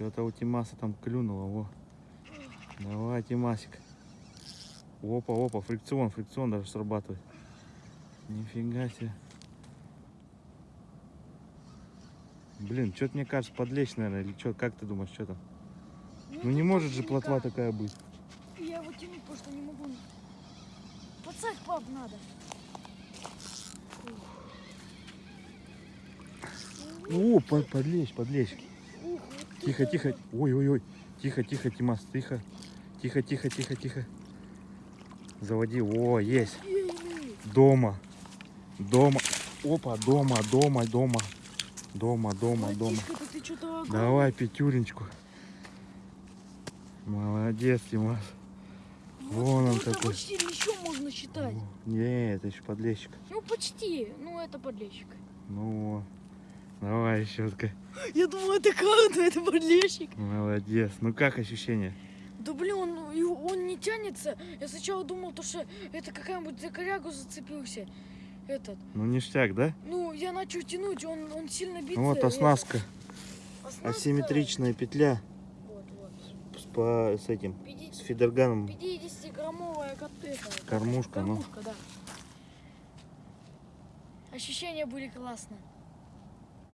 Что-то у Тимаса там клюнуло, во. Давай, Тимасик. Опа, опа, фрикцион, фрикцион даже срабатывает. Нифига себе. Блин, что-то мне кажется, подлечь, наверное, или что, как ты думаешь, что там? Ну не тут может же плотва никак. такая быть. Я его тяну, потому что не могу. Подсать, пап, надо. О, по- подлечь, подлечь. Вот Тихо, тихо. Ой, ой, ой. Тихо, тихо, Тимас, тихо. Тихо, тихо, тихо, тихо. Заводи. О, есть. Дома. Дома. Опа, дома, дома, дома. Дома, дома, дома. Давай пятюренечку. Молодец, Тимас. Вон он это какой. почти еще можно считать. О, Не, это еще подлещик. Ну, почти. Ну, это подлещик. Ну, во. Давай еще. Я думал, это как это подлещик. Молодец. Ну как ощущение? Да блин, он, он не тянется. Я сначала думал, то, что это какая-нибудь за корягу зацепился. Этот. Ну ништяк, да? Ну, я начал тянуть, он, он сильно биться. Ну вот это. оснастка. Оснастка. Асимметричная петля Вот, вот. с, по, с этим, с 50 фидерганом. 50-граммовая кот- это, Кормушка, ну. кормушка, да. Ощущения были классно.